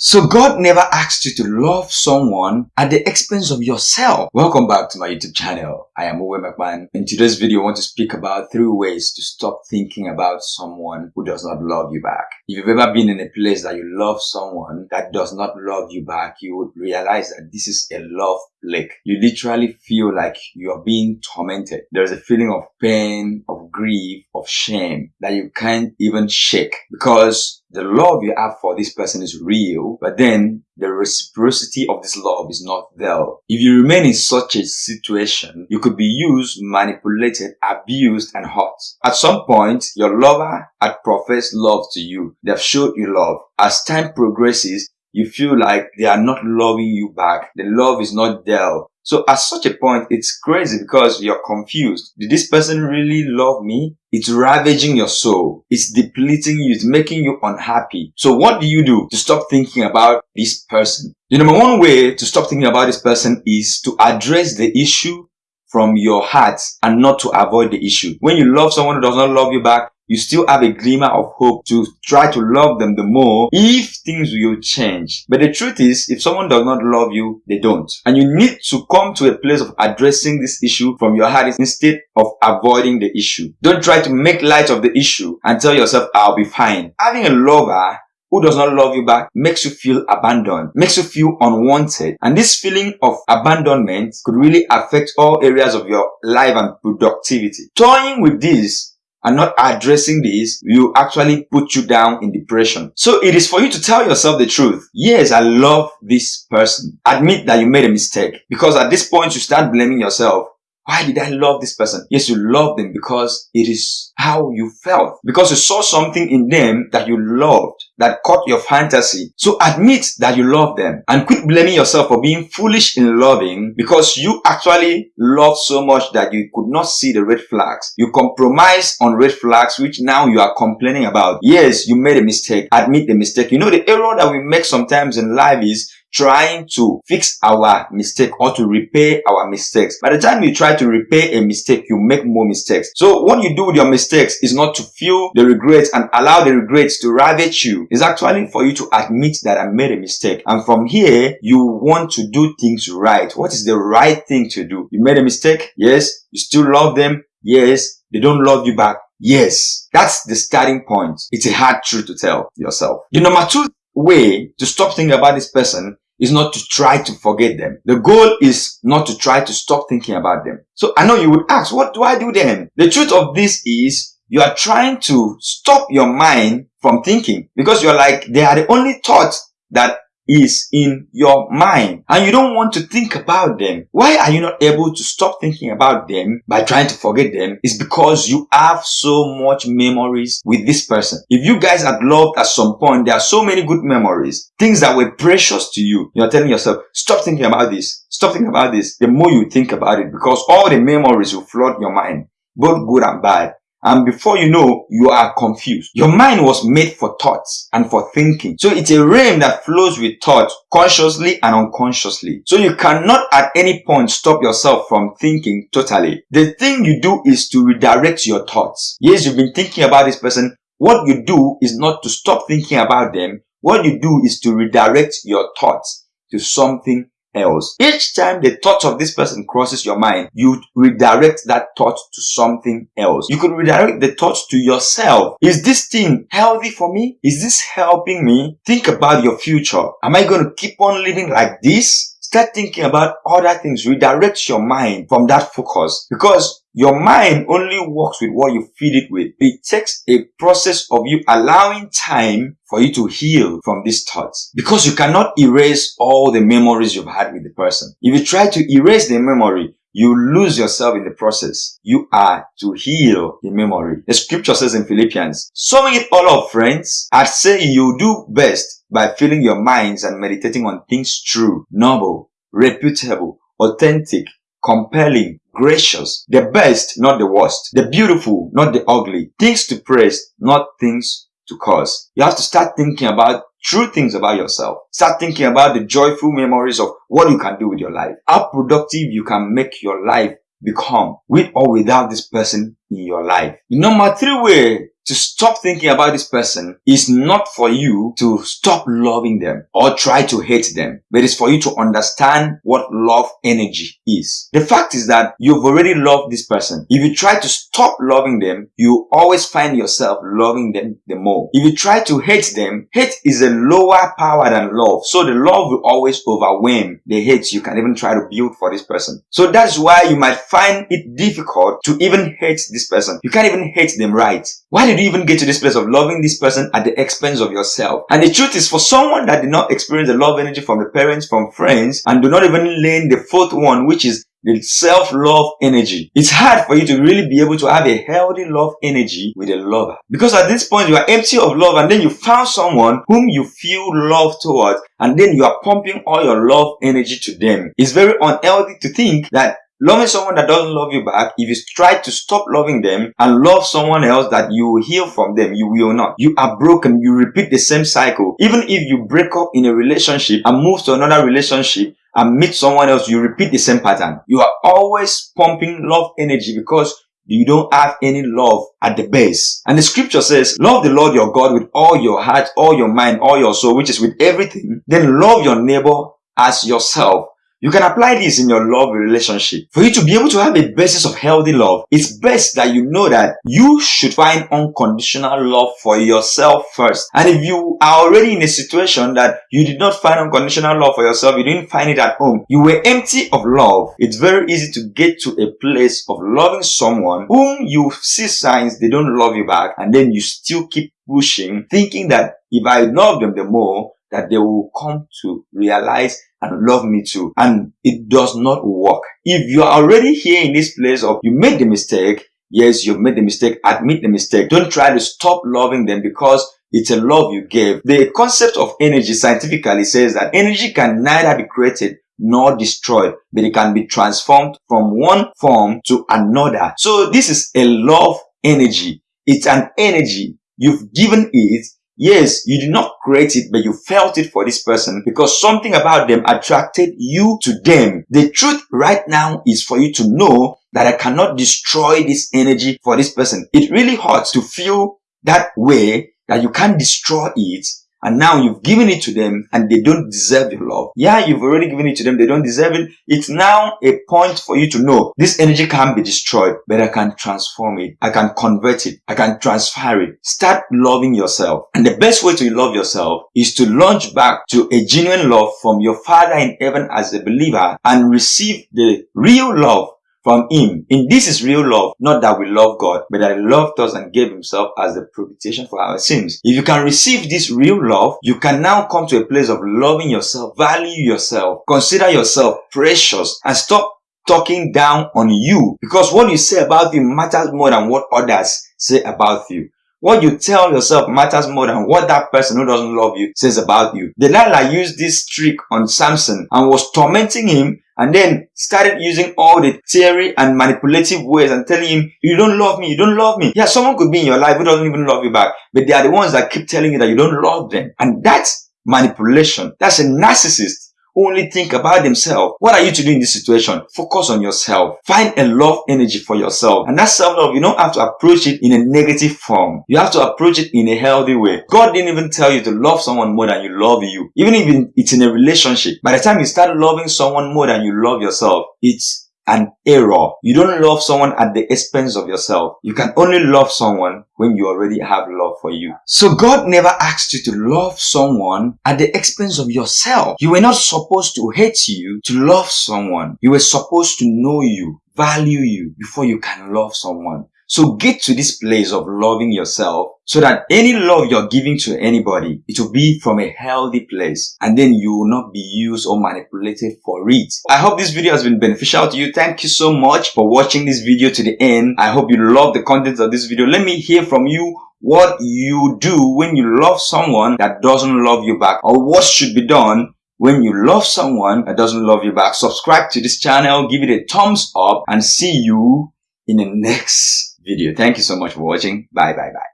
So God never asked you to love someone at the expense of yourself. Welcome back to my YouTube channel. I am Uwe McMahon. In today's video, I want to speak about three ways to stop thinking about someone who does not love you back. If you've ever been in a place that you love someone that does not love you back, you would realize that this is a love plague. You literally feel like you are being tormented. There's a feeling of pain, of grief, of shame that you can't even shake because the love you have for this person is real, but then the reciprocity of this love is not there. If you remain in such a situation, you could be used, manipulated, abused, and hurt. At some point, your lover had professed love to you. They've showed you love. As time progresses, you feel like they are not loving you back. The love is not there. So at such a point, it's crazy because you're confused. Did this person really love me? It's ravaging your soul. It's depleting you. It's making you unhappy. So what do you do to stop thinking about this person? The number one way to stop thinking about this person is to address the issue from your heart and not to avoid the issue. When you love someone who does not love you back, you still have a glimmer of hope to try to love them the more if things will change. But the truth is, if someone does not love you, they don't. And you need to come to a place of addressing this issue from your heart instead of avoiding the issue. Don't try to make light of the issue and tell yourself, I'll be fine. Having a lover who does not love you back makes you feel abandoned, makes you feel unwanted. And this feeling of abandonment could really affect all areas of your life and productivity. Toying with this and not addressing this will actually put you down in depression. So it is for you to tell yourself the truth. Yes, I love this person. Admit that you made a mistake because at this point you start blaming yourself why did I love this person? Yes, you love them because it is how you felt. Because you saw something in them that you loved, that caught your fantasy. So admit that you love them and quit blaming yourself for being foolish in loving because you actually loved so much that you could not see the red flags. You compromise on red flags, which now you are complaining about. Yes, you made a mistake. Admit the mistake. You know, the error that we make sometimes in life is trying to fix our mistake or to repair our mistakes. By the time you try to repair a mistake, you make more mistakes. So what you do with your mistakes is not to feel the regrets and allow the regrets to ravage you. It's actually for you to admit that I made a mistake. And from here, you want to do things right. What is the right thing to do? You made a mistake? Yes. You still love them? Yes. They don't love you back? Yes. That's the starting point. It's a hard truth to tell yourself. The number two way to stop thinking about this person is not to try to forget them. The goal is not to try to stop thinking about them. So I know you would ask, what do I do then? The truth of this is you are trying to stop your mind from thinking because you're like, they are the only thoughts that is in your mind and you don't want to think about them. Why are you not able to stop thinking about them by trying to forget them? Is because you have so much memories with this person. If you guys had loved at some point, there are so many good memories, things that were precious to you. You're telling yourself, stop thinking about this. Stop thinking about this. The more you think about it, because all the memories will flood your mind, both good and bad. And before you know, you are confused. Your mind was made for thoughts and for thinking. So it's a realm that flows with thought consciously and unconsciously. So you cannot at any point stop yourself from thinking totally. The thing you do is to redirect your thoughts. Yes, you've been thinking about this person. What you do is not to stop thinking about them. What you do is to redirect your thoughts to something else. Each time the thought of this person crosses your mind, you redirect that thought to something else. You could redirect the thought to yourself. Is this thing healthy for me? Is this helping me? Think about your future. Am I going to keep on living like this? Start thinking about other things. Redirect your mind from that focus because your mind only works with what you feed it with. It takes a process of you allowing time for you to heal from these thoughts because you cannot erase all the memories you've had with the person. If you try to erase the memory, you lose yourself in the process. You are to heal the memory. The scripture says in Philippians, summing it all up, friends, I'd say you do best by filling your minds and meditating on things true, noble, reputable, authentic, compelling, gracious, the best, not the worst, the beautiful, not the ugly, things to praise, not things to curse. You have to start thinking about true things about yourself. Start thinking about the joyful memories of what you can do with your life. How productive you can make your life become with or without this person in your life. The number three way to stop thinking about this person is not for you to stop loving them or try to hate them, but it's for you to understand what love energy is. The fact is that you've already loved this person. If you try to stop loving them, you always find yourself loving them the more. If you try to hate them, hate is a lower power than love. So the love will always overwhelm the hate you can even try to build for this person. So that's why you might find it difficult to even hate this person. You can't even hate them right. Why did you even get to this place of loving this person at the expense of yourself? And the truth is for someone that did not experience the love energy from the parents, from friends, and do not even learn the fourth one, which is the self-love energy. It's hard for you to really be able to have a healthy love energy with a lover. Because at this point you are empty of love and then you found someone whom you feel love towards and then you are pumping all your love energy to them. It's very unhealthy to think that Loving someone that doesn't love you back, if you try to stop loving them and love someone else that you will heal from them, you will not. You are broken. You repeat the same cycle. Even if you break up in a relationship and move to another relationship, and meet someone else, you repeat the same pattern. You are always pumping love energy because you don't have any love at the base. And the scripture says, love the Lord your God with all your heart, all your mind, all your soul, which is with everything. Then love your neighbor as yourself. You can apply this in your love relationship. For you to be able to have a basis of healthy love, it's best that you know that you should find unconditional love for yourself first. And if you are already in a situation that you did not find unconditional love for yourself, you didn't find it at home, you were empty of love, it's very easy to get to a place of loving someone whom you see signs they don't love you back and then you still keep pushing thinking that if I love them the more, that they will come to realize and love me too. And it does not work. If you are already here in this place of you made the mistake, yes, you've made the mistake, admit the mistake. Don't try to stop loving them because it's a love you gave. The concept of energy scientifically says that energy can neither be created nor destroyed, but it can be transformed from one form to another. So this is a love energy. It's an energy. You've given it Yes, you did not create it, but you felt it for this person because something about them attracted you to them. The truth right now is for you to know that I cannot destroy this energy for this person. It really hurts to feel that way that you can't destroy it and now you've given it to them and they don't deserve your love. Yeah, you've already given it to them. They don't deserve it. It's now a point for you to know this energy can't be destroyed, but I can transform it. I can convert it. I can transfer it. Start loving yourself. And the best way to love yourself is to launch back to a genuine love from your father in heaven as a believer and receive the real love from him. In this is real love, not that we love God, but that he loved us and gave himself as the propitiation for our sins. If you can receive this real love, you can now come to a place of loving yourself, value yourself, consider yourself precious, and stop talking down on you because what you say about you matters more than what others say about you. What you tell yourself matters more than what that person who doesn't love you says about you. Delilah used this trick on Samson and was tormenting him and then started using all the theory and manipulative ways and telling him, you don't love me, you don't love me. Yeah, someone could be in your life who doesn't even love you back, but they are the ones that keep telling you that you don't love them. And that's manipulation. That's a narcissist only think about themselves. What are you to do in this situation? Focus on yourself. Find a love energy for yourself. And that self-love, you don't have to approach it in a negative form. You have to approach it in a healthy way. God didn't even tell you to love someone more than you love you. Even if it's in a relationship. By the time you start loving someone more than you love yourself, it's an error. You don't love someone at the expense of yourself. You can only love someone when you already have love for you. So God never asked you to love someone at the expense of yourself. You were not supposed to hate you to love someone. You were supposed to know you, value you before you can love someone. So get to this place of loving yourself so that any love you're giving to anybody, it will be from a healthy place and then you will not be used or manipulated for it. I hope this video has been beneficial to you. Thank you so much for watching this video to the end. I hope you love the content of this video. Let me hear from you what you do when you love someone that doesn't love you back or what should be done when you love someone that doesn't love you back. Subscribe to this channel, give it a thumbs up and see you in the next video. Thank you so much for watching. Bye bye bye.